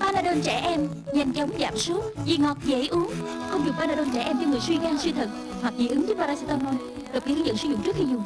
Panadol trẻ em, nhanh chóng giảm sốt Vì ngọt, dễ uống. Không dùng Panadol trẻ em cho người suy gan suy thận Hoặc dị ứng với paracetamol Đọc kỹ hướng dẫn sử dụng trước khi dùng.